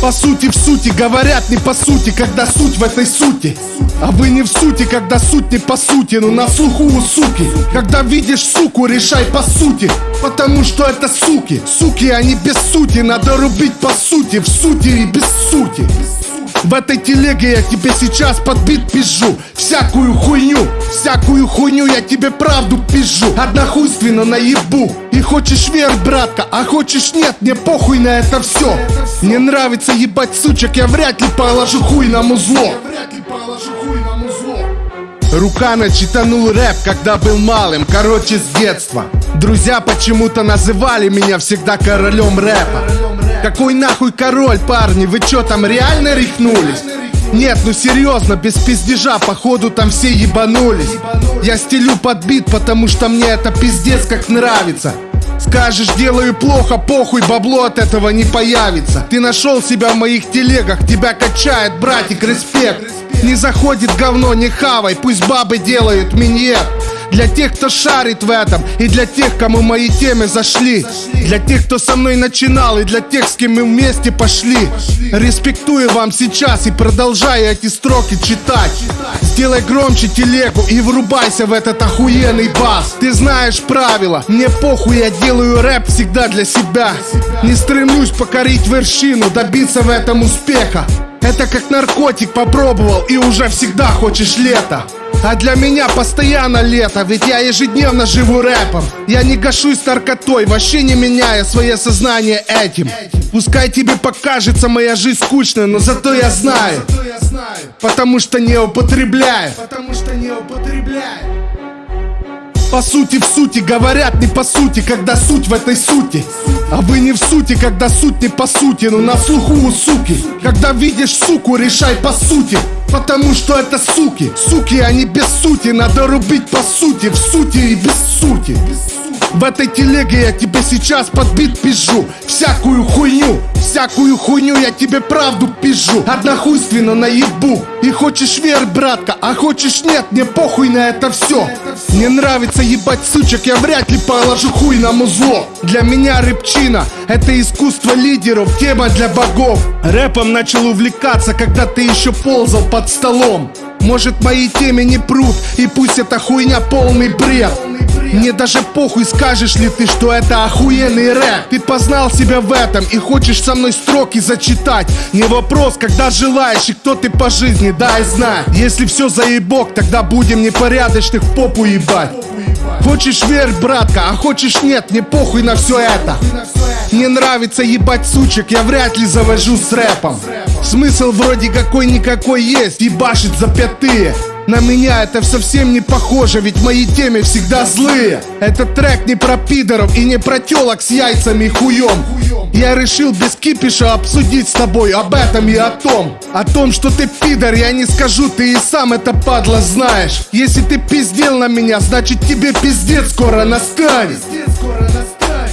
По сути, в сути, говорят не по сути, когда суть в этой сути. А вы не в сути, когда суть не по сути, но на слуху у суки. Когда видишь суку, решай по сути Потому что это суки, суки, они без сути Надо рубить по сути, в сути и без сути в этой телеге я тебе сейчас подбит пизжу Всякую хуйню, всякую хуйню я тебе правду пизжу Однохуйственно наебу. И хочешь верь, братка, а хочешь нет Мне похуй на это все Мне нравится ебать сучек, я вряд ли положу хуй на музло. Рука начитанул рэп, когда был малым, короче с детства. Друзья почему-то называли меня всегда королем рэпа какой нахуй король, парни, вы чё там реально рехнулись? Нет, ну серьезно, без пиздежа, походу там все ебанулись. Я стелю подбит, потому что мне это пиздец как нравится. Скажешь, делаю плохо, похуй, бабло от этого не появится. Ты нашел себя в моих телегах, тебя качает, братик, респект. Не заходит говно, не хавай, пусть бабы делают миньет для тех, кто шарит в этом И для тех, кому мои темы зашли. Для тех, кто со мной начинал И для тех, с кем мы вместе пошли. Респектую вам сейчас И продолжаю эти строки читать. Сделай громче телегу И врубайся в этот охуенный бас. Ты знаешь правила. Мне похуй, я делаю рэп всегда для себя. Не стремлюсь покорить вершину Добиться в этом успеха. Это как наркотик попробовал и уже всегда хочешь лето а для меня постоянно лето, ведь я ежедневно живу рэпом. Я не гашусь наркотой, вообще не меняя свое сознание этим. Пускай тебе покажется моя жизнь скучной, но зато я знаю. Потому что не употребляю. Потому что не употребляю. По сути, в сути, говорят не по сути, когда суть в этой сути. А вы не в сути, когда суть не по сути, но на слуху у суки. Когда видишь суку, решай по сути Потому что это суки, суки, они без сути. Надо рубить по сути, в сути и без сути. В этой телеге я тебе сейчас подбит пизжу Всякую хуйню, всякую хуйню я тебе правду пизжу Однохуйственно наебу. И хочешь верь, братка, а хочешь нет Мне похуй на это все Мне нравится ебать сучек, я вряд ли положу хуй на музло. Для меня рэпчина Это искусство лидеров, тема для богов. Рэпом начал увлекаться, когда ты еще ползал под столом. Может мои темы не прут И пусть эта хуйня полный бред мне даже похуй, скажешь ли ты, что это охуенный рэп. Ты познал себя в этом и хочешь со мной строки зачитать. Не вопрос, когда желаешь и кто ты по жизни, дай знать. Если все заебок, тогда будем непорядочных в попу ебать. Хочешь верь, братка, а хочешь нет, мне похуй на все это. Мне нравится ебать сучек, я вряд ли завожу с рэпом Смысл вроде какой-никакой есть, ебашить за пятые на меня это совсем не похоже, ведь мои темы всегда злые. Этот трек не про пидоров и не про телок с яйцами и хуем Я решил без кипиша обсудить с тобой об этом и о том. О том, что ты пидор, я не скажу, ты и сам это падла знаешь. Если ты пиздел на меня, значит тебе пиздец скоро настанет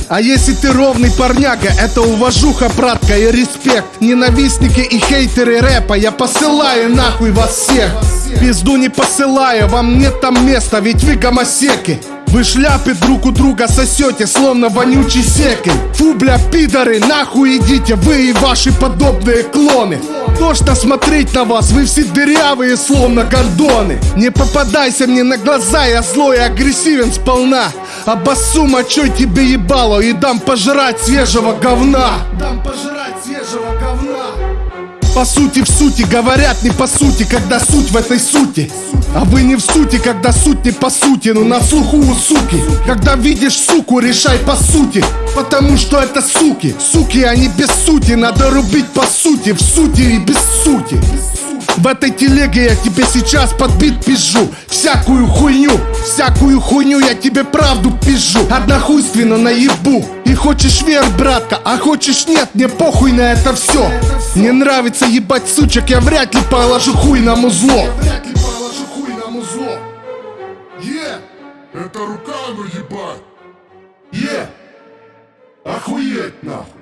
а если ты ровный парняга, это уважуха, братка, и респект. Ненавистники и хейтеры рэпа, я посылаю нахуй вас всех. Пизду не посылаю, вам нет там места, ведь вы гомосеки. Вы шляпы друг у друга сосете, словно вонючий секель Фу, бля, пидоры, нахуй идите, вы и ваши подобные клоны. Тошно смотреть на вас, вы все дырявые, словно гордоны Не попадайся мне на глаза, я злой и агрессивен сполна Обоссу мочой тебе ебало? И дам пожрать свежего говна. Дам пожрать свежего говна. По сути, в сути, говорят не по сути, когда суть в этой сути. А вы не в сути, когда суть не по сути, но на слуху у суки. Когда видишь суку, решай по сути. Потому что это суки, суки, они без сути. Надо рубить по сути, в сути и без сути в этой телеге я тебе сейчас подбит пизжу Всякую хуйню, всякую хуйню я тебе правду пизжу Однохуйственно наебу. И хочешь верь, братка, а хочешь нет Мне похуй на это все Мне нравится ебать сучек, я вряд ли положу хуй на музло Е, это рука, ну ебать. Е, охуеть нахуй